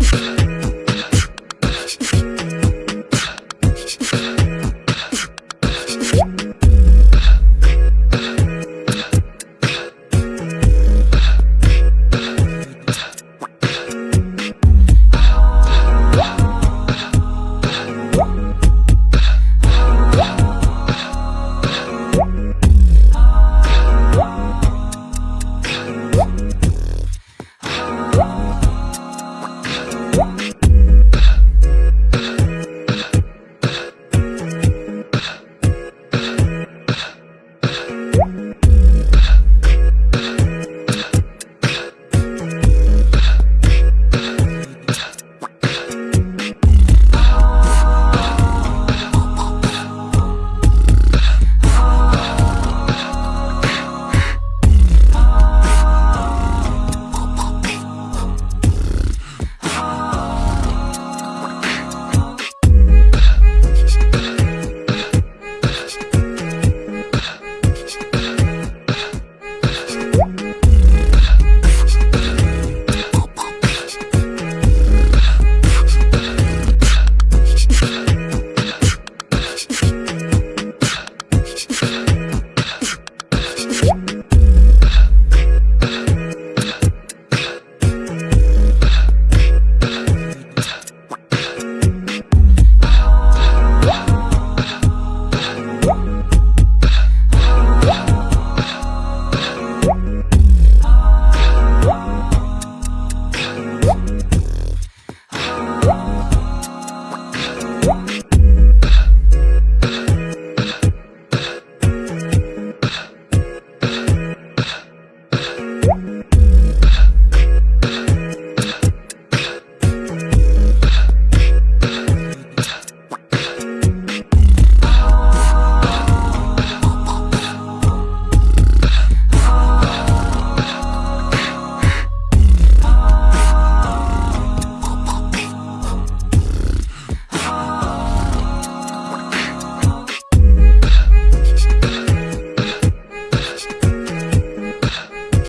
Bye.